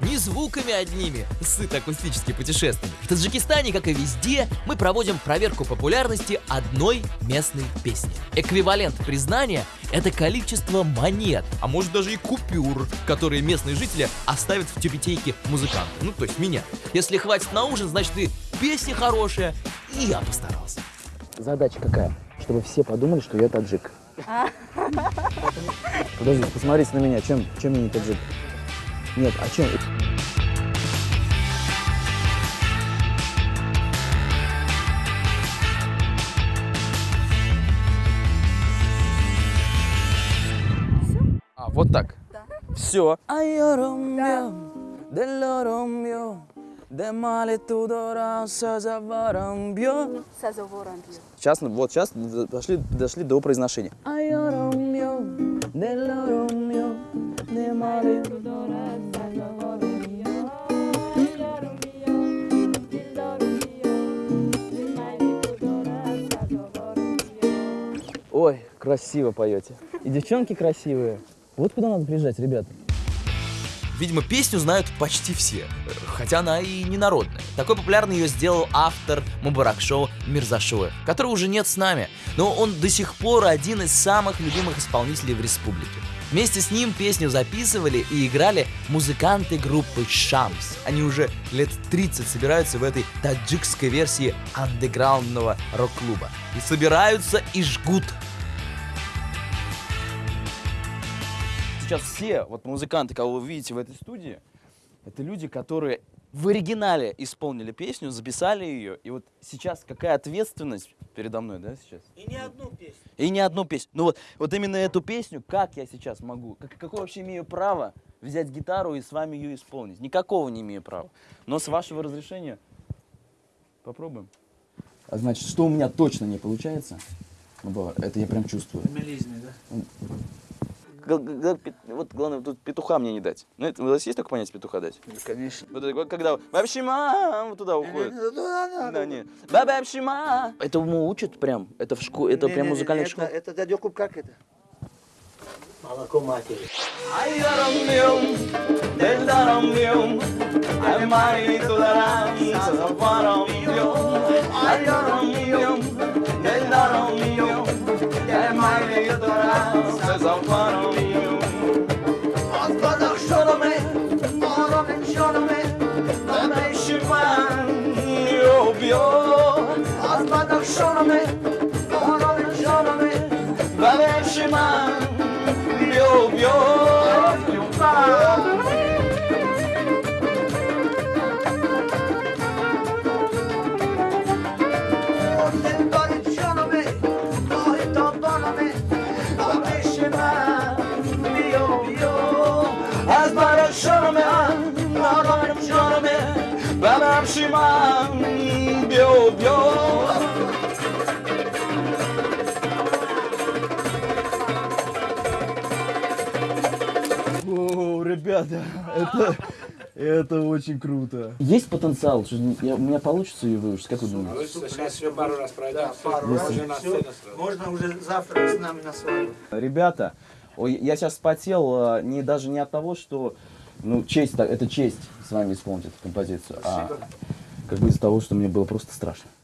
не звуками одними сыт акустические путешествия. В Таджикистане, как и везде, мы проводим проверку популярности одной местной песни. Эквивалент признания – это количество монет, а может даже и купюр, которые местные жители оставят в тюбетейке музыканта, ну то есть меня. Если хватит на ужин, значит и песня хорошая, и я постарался. Задача какая? Чтобы все подумали, что я таджик. Подожди, посмотрите на меня, чем, чем я не таджик? Нет, а чем? А, вот так? Да. Все. Сейчас, ну, вот сейчас дошли, дошли до произношения. Ой, красиво поете. И девчонки красивые. Вот куда надо приезжать, ребята. Видимо, песню знают почти все, хотя она и не народная. Такой популярной ее сделал автор Мубарак-шоу Мирзашоев, которого уже нет с нами, но он до сих пор один из самых любимых исполнителей в республике. Вместе с ним песню записывали и играли музыканты группы «Шамс». Они уже лет 30 собираются в этой таджикской версии андеграундного рок-клуба. И собираются и жгут сейчас все вот музыканты, кого вы видите в этой студии, это люди, которые в оригинале исполнили песню, записали ее, и вот сейчас какая ответственность передо мной, да, сейчас? И не одну песню. И не одну песню. Ну вот, вот именно эту песню, как я сейчас могу, как, какое вообще имею право взять гитару и с вами ее исполнить? Никакого не имею права. Но с вашего разрешения попробуем. А значит, что у меня точно не получается, ну, это я прям чувствую. Мелизмы, да? Вот главное, тут петуха мне не дать. Ну, это, у вас есть такое понятие петуха дать? Ну, конечно. Вот это, когда вообще вот туда уходит. Да, нет. Бабабшима. Этому учат прям. Это в школе, это прям музыкальная школа. Это дядя Куб как это? Молоко матери. gonna make О, ребята, это, это очень круто. Есть потенциал, что я- у меня получится ее выучить, как вы думаете? Сейчас еще пару раз пройдем. пару раз. Всё, Можно уже завтра с нами на свадьбу. Ребята, ой, я сейчас спотел э, не даже не от того, что ну честь, так- это честь с вами исполнить эту композицию, а как бы из-за того, что мне было просто страшно.